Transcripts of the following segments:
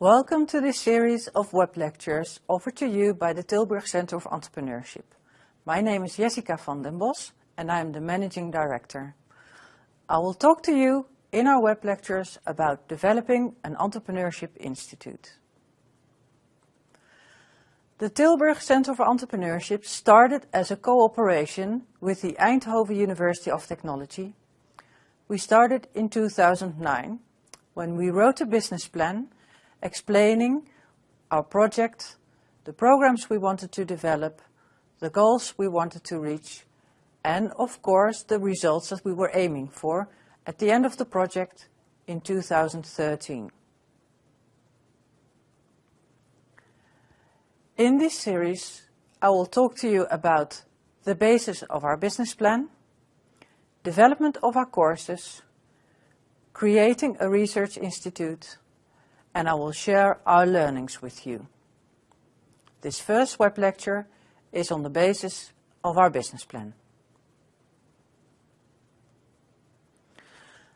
Welcome to this series of web lectures offered to you by the Tilburg Center of Entrepreneurship. My name is Jessica van den Bos and I am the Managing Director. I will talk to you in our web lectures about developing an entrepreneurship institute. The Tilburg Center for Entrepreneurship started as a cooperation with the Eindhoven University of Technology. We started in 2009 when we wrote a business plan explaining our project, the programs we wanted to develop, the goals we wanted to reach, and of course the results that we were aiming for at the end of the project in 2013. In this series, I will talk to you about the basis of our business plan, development of our courses, creating a research institute, and I will share our learnings with you. This first web lecture is on the basis of our business plan.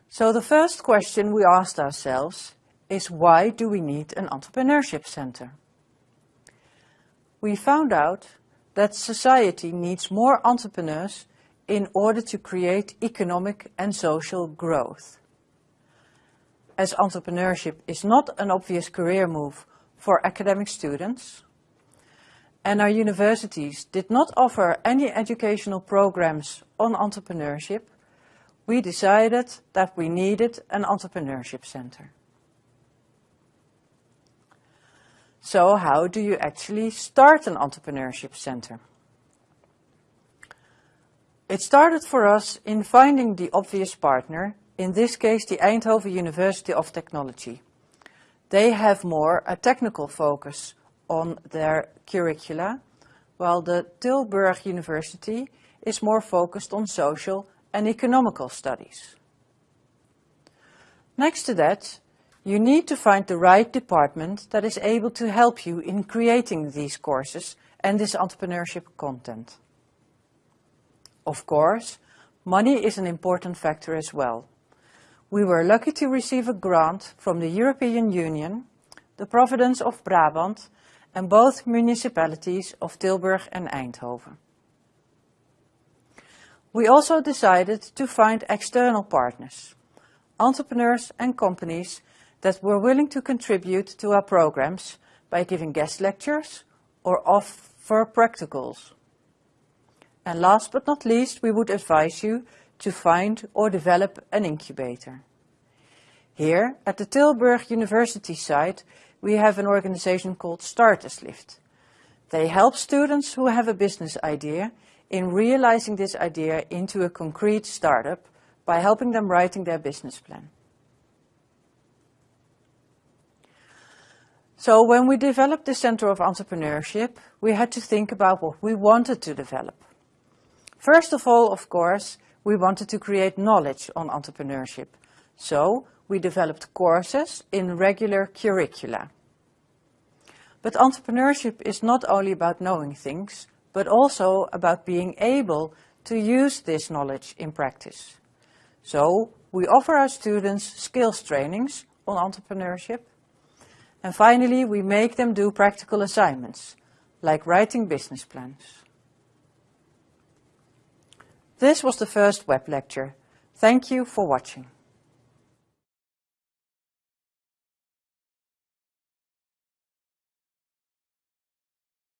So the first question we asked ourselves is why do we need an entrepreneurship center? We found out that society needs more entrepreneurs in order to create economic and social growth. As entrepreneurship is not an obvious career move for academic students, and our universities did not offer any educational programs on entrepreneurship, we decided that we needed an entrepreneurship center. So how do you actually start an entrepreneurship center? It started for us in finding the obvious partner, in this case the Eindhoven University of Technology. They have more a technical focus on their curricula, while the Tilburg University is more focused on social and economical studies. Next to that, you need to find the right department that is able to help you in creating these courses and this entrepreneurship content. Of course, money is an important factor as well. We were lucky to receive a grant from the European Union, the Province of Brabant and both municipalities of Tilburg and Eindhoven. We also decided to find external partners, entrepreneurs and companies that were willing to contribute to our programs by giving guest lectures or offer practicals. And last but not least, we would advise you to find or develop an incubator. Here at the Tilburg University site, we have an organization called Starterslift. They help students who have a business idea in realizing this idea into a concrete startup by helping them writing their business plan. So when we developed the Center of Entrepreneurship, we had to think about what we wanted to develop. First of all, of course, we wanted to create knowledge on entrepreneurship. So we developed courses in regular curricula. But entrepreneurship is not only about knowing things, but also about being able to use this knowledge in practice. So we offer our students skills trainings on entrepreneurship. And finally, we make them do practical assignments, like writing business plans. This was the first web lecture. Thank you for watching.